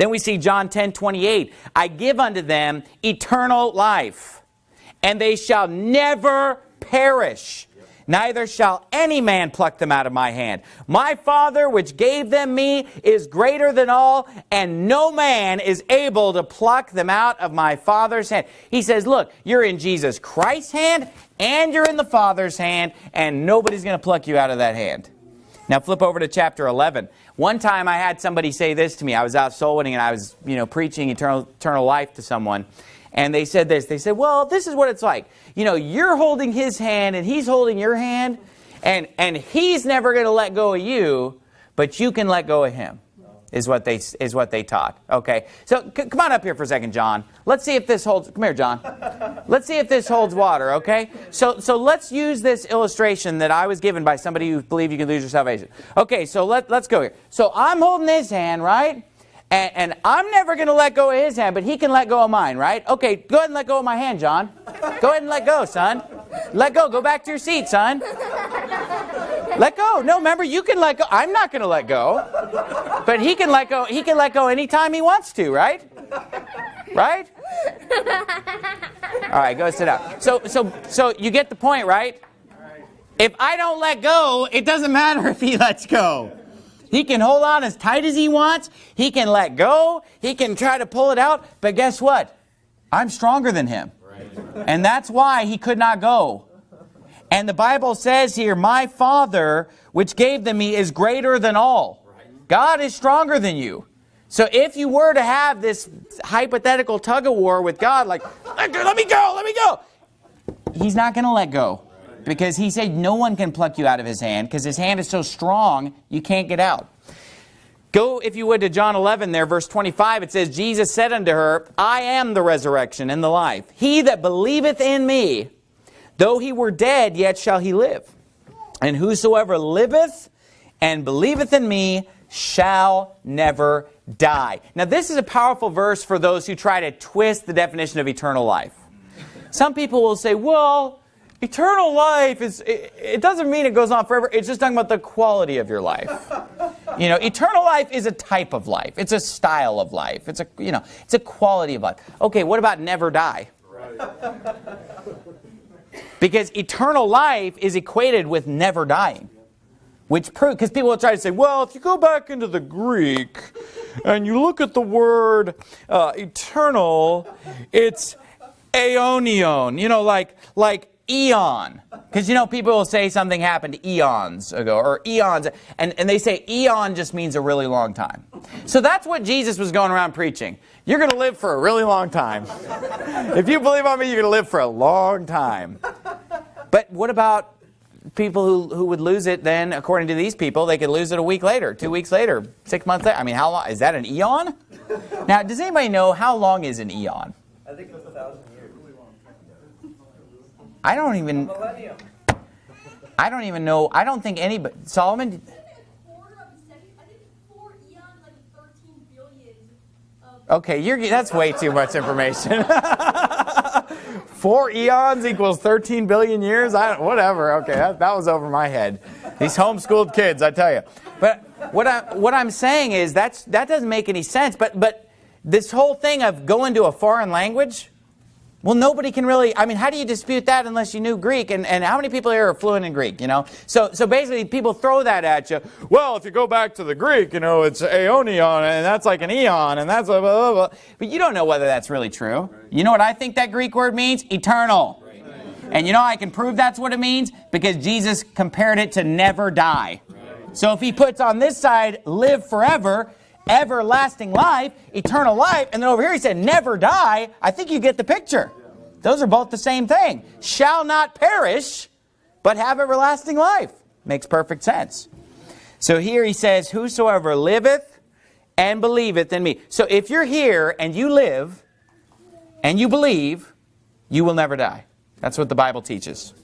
Then we see John 10, 28. I give unto them eternal life, and they shall never perish. Neither shall any man pluck them out of my hand. My Father, which gave them me, is greater than all, and no man is able to pluck them out of my Father's hand. He says, look, you're in Jesus Christ's hand, and you're in the Father's hand, and nobody's going to pluck you out of that hand. Now flip over to chapter 11. One time I had somebody say this to me. I was out soul winning and I was, you know, preaching eternal, eternal life to someone. And they said this. They said, well, this is what it's like. You know, you're holding his hand and he's holding your hand. And, and he's never going to let go of you, but you can let go of him is what they is what they taught. Okay, so come on up here for a second, John. Let's see if this holds. Come here, John. Let's see if this holds water. Okay, so so let's use this illustration that I was given by somebody who believe you can lose your salvation. Okay, so let let's go here. So I'm holding his hand, right? And, and I'm never going to let go of his hand, but he can let go of mine, right? Okay, go ahead and let go of my hand, John. Go ahead and let go, son. Let go. Go back to your seat, son. Let go. No, remember, you can let go. I'm not going to let go. But he can let go. He can let go anytime he wants to, right? Right? All right, go sit down. So, so, so you get the point, right? If I don't let go, it doesn't matter if he lets go. He can hold on as tight as he wants. He can let go. He can try to pull it out. But guess what? I'm stronger than him. And that's why he could not go. And the Bible says here, my Father, which gave them me, is greater than all. God is stronger than you. So if you were to have this hypothetical tug of war with God, like, let me go, let me go, he's not going to let go. Because he said no one can pluck you out of his hand because his hand is so strong you can't get out. Go, if you would, to John 11 there, verse 25. It says, Jesus said unto her, I am the resurrection and the life. He that believeth in me, Though he were dead, yet shall he live. And whosoever liveth and believeth in me shall never die. Now this is a powerful verse for those who try to twist the definition of eternal life. Some people will say, well, eternal life is, it, it, doesn't mean it goes on forever. It's just talking about the quality of your life. You know, eternal life is a type of life. It's a style of life. It's a, you know, it's a quality of life. Okay, what about never die? Right. Because eternal life is equated with never dying. Which proves, because people will try to say, well, if you go back into the Greek and you look at the word uh, eternal, it's aeonion, you know, like, like eon. Because, you know, people will say something happened eons ago, or eons, and, and they say eon just means a really long time. So that's what Jesus was going around preaching. You're going to live for a really long time. if you believe on me, you're going to live for a long time. But what about people who, who would lose it then, according to these people, they could lose it a week later, two weeks later, six months later. I mean, how long? Is that an eon? Now, does anybody know how long is an eon? I think it's a thousand years. I don't even. Millennium. I don't even know. I don't think anybody. Solomon. Okay, you're, that's way too much information. Four eons equals 13 billion years? I, whatever, okay, that, that was over my head. These homeschooled kids, I tell you. But what, I, what I'm saying is that's, that doesn't make any sense. But, but this whole thing of going to a foreign language, well, nobody can really, I mean, how do you dispute that unless you knew Greek? And, and how many people here are fluent in Greek, you know? So, so basically, people throw that at you. Well, if you go back to the Greek, you know, it's aeonion, and that's like an eon, and that's blah, blah, blah. But you don't know whether that's really true. You know what I think that Greek word means? Eternal. And you know I can prove that's what it means? Because Jesus compared it to never die. So if he puts on this side, live forever, everlasting life, eternal life, and then over here he said never die, I think you get the picture. Those are both the same thing. Shall not perish, but have everlasting life. Makes perfect sense. So here he says, whosoever liveth and believeth in me. So if you're here and you live and you believe, you will never die. That's what the Bible teaches.